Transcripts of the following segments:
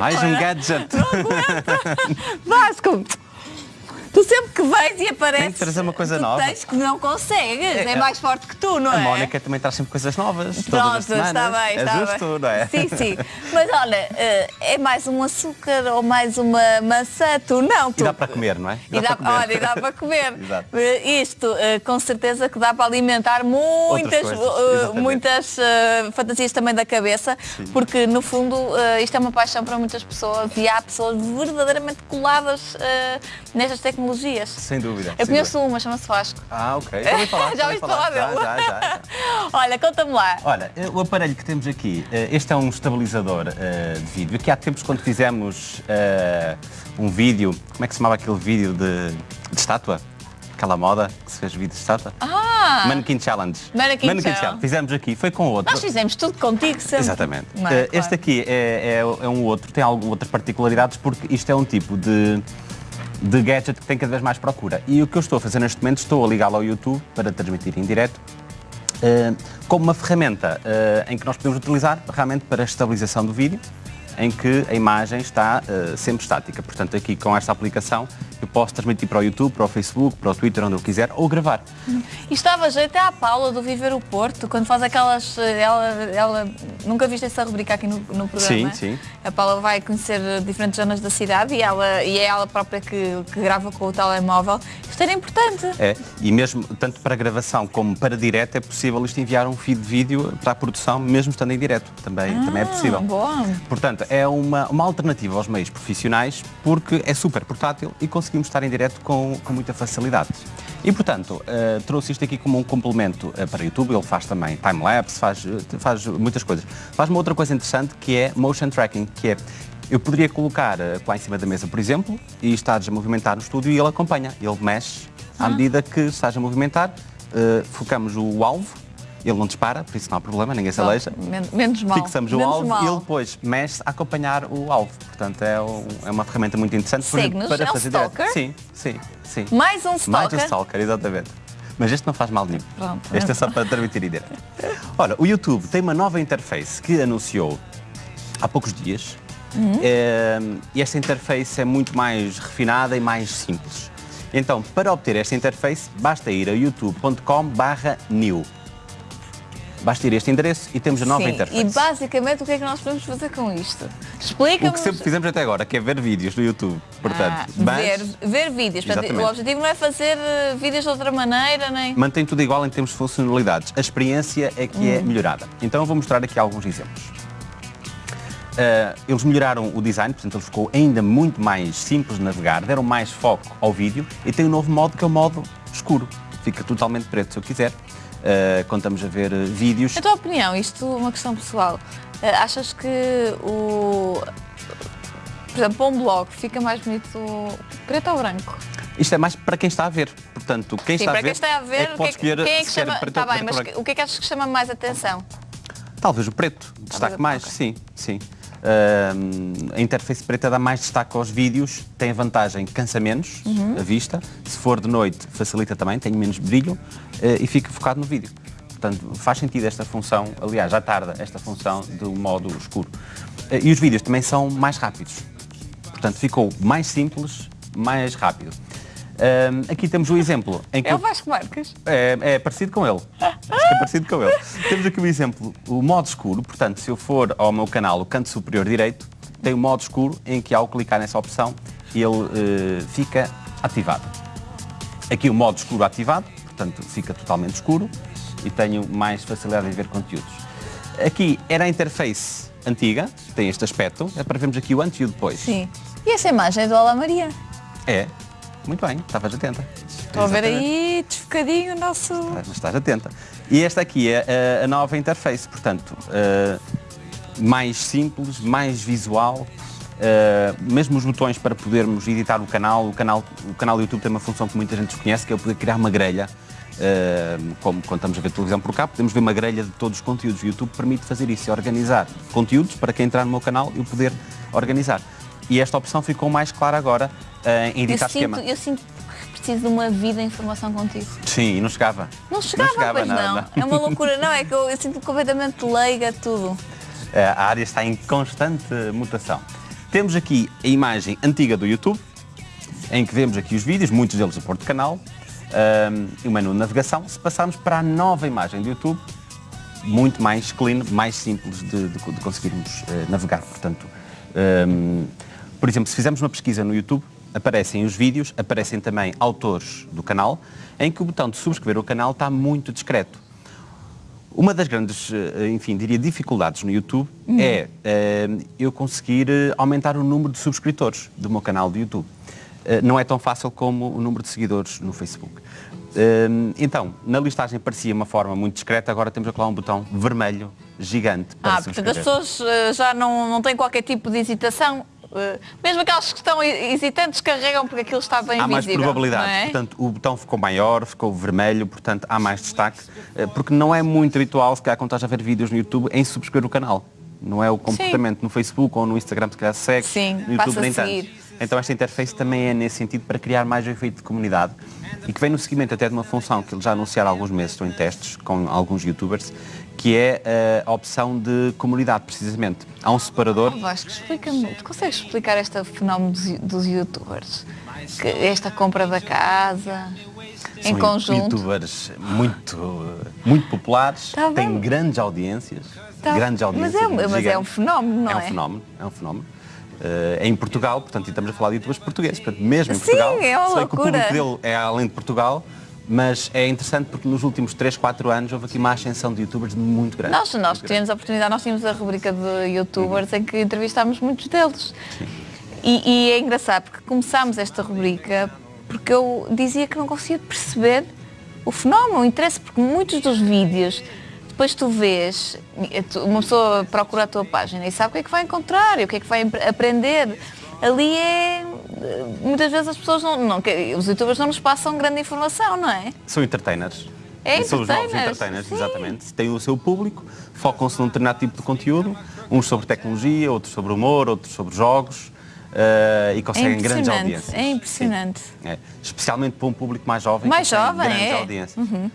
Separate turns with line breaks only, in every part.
Mais um gadget.
Vasco, tu sempre que vens e apareces...
Tem que trazer uma coisa nova.
tens que não consegues, é,
É,
mais forte que tu, não
A
é?
Mónica também traz sempre coisas novas. todas
Pronto, está bem,
é
está
justo,
bem.
não é?
Sim, sim. Mas olha, eh, é mais um açúcar ou mais uma maçã, tu não. Tu...
E dá para comer, não é?
E dá,
para comer.
olha, e dá para comer. Eh, Isto, eh, com certeza que dá para alimentar muitas,
coisas,
muitas fantasias também da cabeça, porque no fundo isto é uma paixão para muitas pessoas e há pessoas verdadeiramente coladas nestas tecnologias.
Sem dúvida.
Eu
sem
conheço
dúvida.
uma, chama-se Vasco.
Ah, ok. Já ouvi falar.
Já
ouvi
falar
Já,
dele?
já, já, já.
Olha, conta-me lá.
Olha, eh, o aparelho que temos aqui, eh, este é um estabilizador eh, de vídeo. Aqui há tempos, quando fizemos um vídeo, como é que se chamava aquele vídeo de, de estátua? Aquela moda que se fez vídeo de estátua?
Ah!
Mannequin Challenge.
Mannequin Challenge.
Fizemos aqui, foi com outro.
Nós fizemos tudo contigo sempre.
Exatamente.
Não?
Eh, Este aqui é, é- é um outro, tem algumas outras particularidades porque isto é um tipo de, de gadget que tem cada vez mais procura. E o que eu estou a fazer neste momento, estou a ligá-lo ao YouTube para transmitir em direto, eh, como uma ferramenta eh, em que nós podemos utilizar realmente para a estabilização do vídeo, em que a imagem está eh, sempre estática. Portanto, aqui com esta aplicação eu posso transmitir para o YouTube, para o Facebook, para o Twitter, onde eu quiser, ou gravar.
E estava a jeito até à Paula do Viver o Porto, quando faz aquelas. eh, Ela, ela, nunca viste essa rubrica aqui no, no programa?
Sim, sim.
A Paula vai conhecer diferentes zonas da cidade e, ela, e é ela própria que, que grava com o telemóvel. Isto era importante.
É, e mesmo tanto para gravação como para direto é possível isto enviar um feed de vídeo para a produção, mesmo estando em direto. Também, também é possível.
Ah, boa.
Portanto, é uma, uma alternativa aos meios profissionais porque é super portátil e conseguimos estar em direto com, com muita facilidade. E, portanto, eh, trouxe isto aqui como um complemento eh, para YouTube. Ele faz também time-lapse, faz, eh, faz muitas coisas. Faz uma outra coisa interessante que é motion tracking, que é eu poderia colocar lá em cima da mesa, por exemplo, e estás a movimentar no estúdio e ele acompanha. Ele mexe à medida que estás a movimentar, eh, focamos o alvo, ele não dispara, por isso não há problema, ninguém se aleija.
Men- menos mal.
Fixamos o
menos
alvo
mal.
e ele depois mexe a acompanhar o alvo. Portanto, é, um- é uma ferramenta muito interessante exemplo,
Segue-nos, é um
fazer direto.
stalker?
Sim, sim, sim.
Mais um
Mais
stalker.
um stalker, exatamente. Mas este não faz mal nenhum.
Pronto.
Este é só para transmitir ideia. Ora, o YouTube tem uma nova interface que anunciou há poucos dias.
Uhum.
É, e esta interface é muito mais refinada e mais simples. Então, para obter esta interface, basta ir a youtube.com new. Basta ir a este endereço e temos a nova
Sim,
interface.
E basicamente o que é que nós podemos fazer com isto?
O
Explica-nos.
que sempre fizemos até agora, que é ver vídeos no YouTube. Portanto,
Ah,
mas
ver, ver vídeos. Portanto, o objetivo não é fazer eh, vídeos de outra maneira, nem.
mantém tudo igual em termos de funcionalidades. A experiência é que
Hum.
é melhorada. Então eu vou mostrar aqui alguns exemplos. Ah, eles melhoraram o design, portanto ele ficou ainda muito mais simples de navegar, deram mais foco ao vídeo e tem um novo modo que é o modo escuro. Fica totalmente preto se eu quiser. Ah, quando estamos a ver eh, vídeos.
A tua opinião, isto é uma questão pessoal. Eh, Achas que o. Por exemplo, para um blog fica mais bonito preto ou branco?
Isto é mais para quem está a ver. Portanto, quem
Sim,
está
para
a ver,
quem está a ver,
é que
o
pode
que é que,
escolher
quem é que chama.
preto
Está
ou
bem, mas o que é que achas que chama mais atenção?
Talvez o preto, destaque mais,
ok.
sim, sim. Ahm, a interface preta dá mais destaque aos vídeos, tem a vantagem cansa menos
Uhum.
a vista, se for de noite facilita também, tem menos brilho e fica focado no vídeo. Portanto, faz sentido esta função, aliás, já tarda esta função do modo escuro. Eh, e os vídeos também são mais rápidos. Portanto, ficou mais simples, mais rápido. Ahm, aqui temos o exemplo em que
É o Vasco Marques.
é, é parecido com ele. Acho que é parecido com ele. Temos aqui um exemplo, o modo escuro. Portanto, se eu for ao meu canal, o canto superior direito, tem o modo escuro em que ao clicar nessa opção, ele eh, fica ativado. Aqui o modo escuro ativado, portanto fica totalmente escuro e tenho mais facilidade em ver conteúdos. Aqui era a interface antiga, tem este aspecto, é para vermos aqui o antes e o depois.
Sim. E essa imagem é do Olá Maria?
É, muito bem, estavas atenta.
Estou a ver aí desfocadinho o nosso.
Mas estás atenta. E esta aqui é a, a nova interface, portanto, eh, mais simples, mais visual. Eh, mesmo os botões para podermos editar o canal, o canal, o canal do YouTube tem uma função que muita gente desconhece, que é poder criar uma grelha. eh, como quando estamos a ver televisão por cá, podemos ver uma grelha de todos os conteúdos. O YouTube permite fazer isso e organizar conteúdos para quem entrar no meu canal e o poder organizar. E esta opção ficou mais clara agora eh, em
Eu
editar
sinto,
esquema.
eu sinto que preciso de uma vida em informação contigo.
Sim, e não chegava.
Não chegava, pois
nada.
não. É uma loucura, não, é que eu, eu sinto completamente leiga tudo.
Eh, a área está em constante mutação. Temos aqui a imagem antiga do YouTube, em que vemos aqui os vídeos, muitos deles a pôr de canal, um, e o menu de navegação. Se passarmos para a nova imagem do YouTube, muito mais clean, mais simples de, de, de conseguirmos uh, navegar. Portanto, um, por exemplo, se fizermos uma pesquisa no YouTube, aparecem os vídeos, aparecem também autores do canal, em que o botão de subscrever o canal está muito discreto. Uma das grandes, eh, enfim, diria dificuldades no YouTube uhum. é uh, eu conseguir aumentar o número de subscritores do meu canal de YouTube. Uh, não é tão fácil como o número de seguidores no Facebook. Uh, então, na listagem parecia uma forma muito discreta, agora temos aqui lá um botão vermelho gigante para
Ah, portanto as pessoas já não, não têm qualquer tipo de hesitação mesmo aquelas que estão hesitantes carregam porque aquilo está bem
há
visível.
Mais probabilidade, é? portanto o botão ficou maior, ficou vermelho, portanto há mais destaque, uh, porque não é muito habitual, se calhar quando estás a ver vídeos no YouTube, em subscrever o canal. Não é o comportamento Sim. no Facebook ou no Instagram, se calhar segue,
Sim,
no YouTube nem tanto. Então esta interface também é nesse sentido para criar mais o efeito de comunidade e que vem no seguimento até de uma função que eles já anunciaram há alguns meses, estou em testes com alguns youtubers, que é eh, a opção de comunidade, precisamente. Há um separador.
Oh, Vasco, explica-me, tu consegues explicar este fenómeno dos, dos youtubers? Que esta compra da casa,
São
em conjunto.
youtubers muito, muito populares, tá têm grandes audiências. Tá. Grandes audiências.
Mas é, mas é um fenómeno, não é?
É um fenómeno, é um fenómeno. Uh, em Portugal, portanto, e estamos a falar de youtubers portugueses, portanto, mesmo em
Sim,
Portugal,
é uma
sei
loucura.
que o público dele é além de Portugal, mas é interessante porque nos últimos 3, 4 anos houve aqui uma ascensão de youtubers muito grande.
Nós, nós muito tivemos grande. a oportunidade, nós tínhamos a rubrica de youtubers uhum. em que entrevistámos muitos deles. E, e, é engraçado porque começámos esta rubrica porque eu dizia que não conseguia perceber o fenómeno, o interesse, porque muitos dos vídeos depois tu vês, uma pessoa procura a tua página e sabe o que é que vai encontrar e o que é que vai aprender. Ali é. Muitas vezes as pessoas não, não. Os youtubers não nos passam grande informação, não é?
São entertainers.
É
São os novos entertainers, Sim. exatamente. Têm o seu público, focam-se num determinado tipo de conteúdo, uns sobre tecnologia, outros sobre humor, outros sobre jogos. Uh, e conseguem é grandes audiências.
É impressionante.
É. Especialmente para um público mais jovem.
Mais jovem,
grandes
é.
audiências.
Uhum.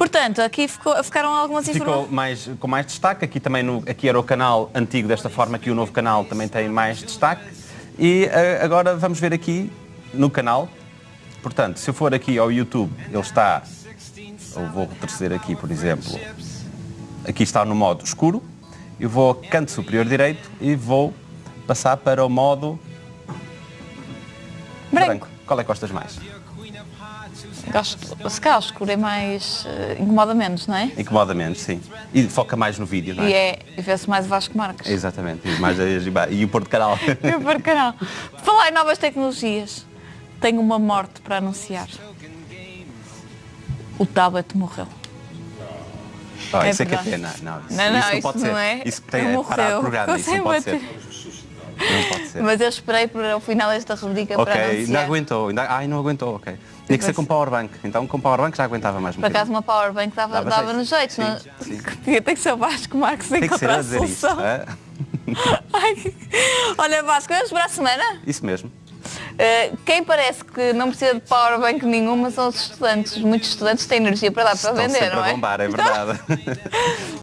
Portanto, aqui ficou, ficaram algumas informações.
Ficou mais, com mais destaque. Aqui também no, aqui era o canal antigo desta forma, aqui o novo canal também tem mais destaque. E uh, agora vamos ver aqui no canal. Portanto, se eu for aqui ao YouTube, ele está, eu vou retroceder aqui, por exemplo, aqui está no modo escuro. Eu vou ao canto superior direito e vou passar para o modo
branco.
branco. Qual é que gostas mais?
Gosto, se calhar o escuro é mais. Uh, incomoda menos, não é?
Incomoda menos, sim. E foca mais no vídeo, não é?
E, é, e vê-se mais o Vasco Marques.
Exatamente. E, mais, e o Porto Canal.
e o Porto Canal. Falar em novas tecnologias, tenho uma morte para anunciar. O tablet morreu.
Oh, é isso verdade. é que é pena. Não, isso,
não, não,
isso não
isso
pode
não
ser.
É.
Isso tem é parar o programa, isso não pode ser. Não pode ser.
Mas eu esperei para o final desta rubrica
okay,
para anunciar.
ainda aguentou. Ainda, ai, não aguentou, ok. Tinha que ser com powerbank. Então com powerbank já aguentava mais um
Por acaso uma powerbank dava, dava, dava no jeito. Sim, não? Sim. Tem que ser o Vasco Marcos
Tem
que ser
a dizer isso. É?
Ai. Olha Vasco, vamos para a semana?
Isso mesmo.
Uh, quem parece que não precisa de powerbank nenhuma são os estudantes. Muitos estudantes têm energia para dar para
Estão
vender, não
a bombar, é verdade.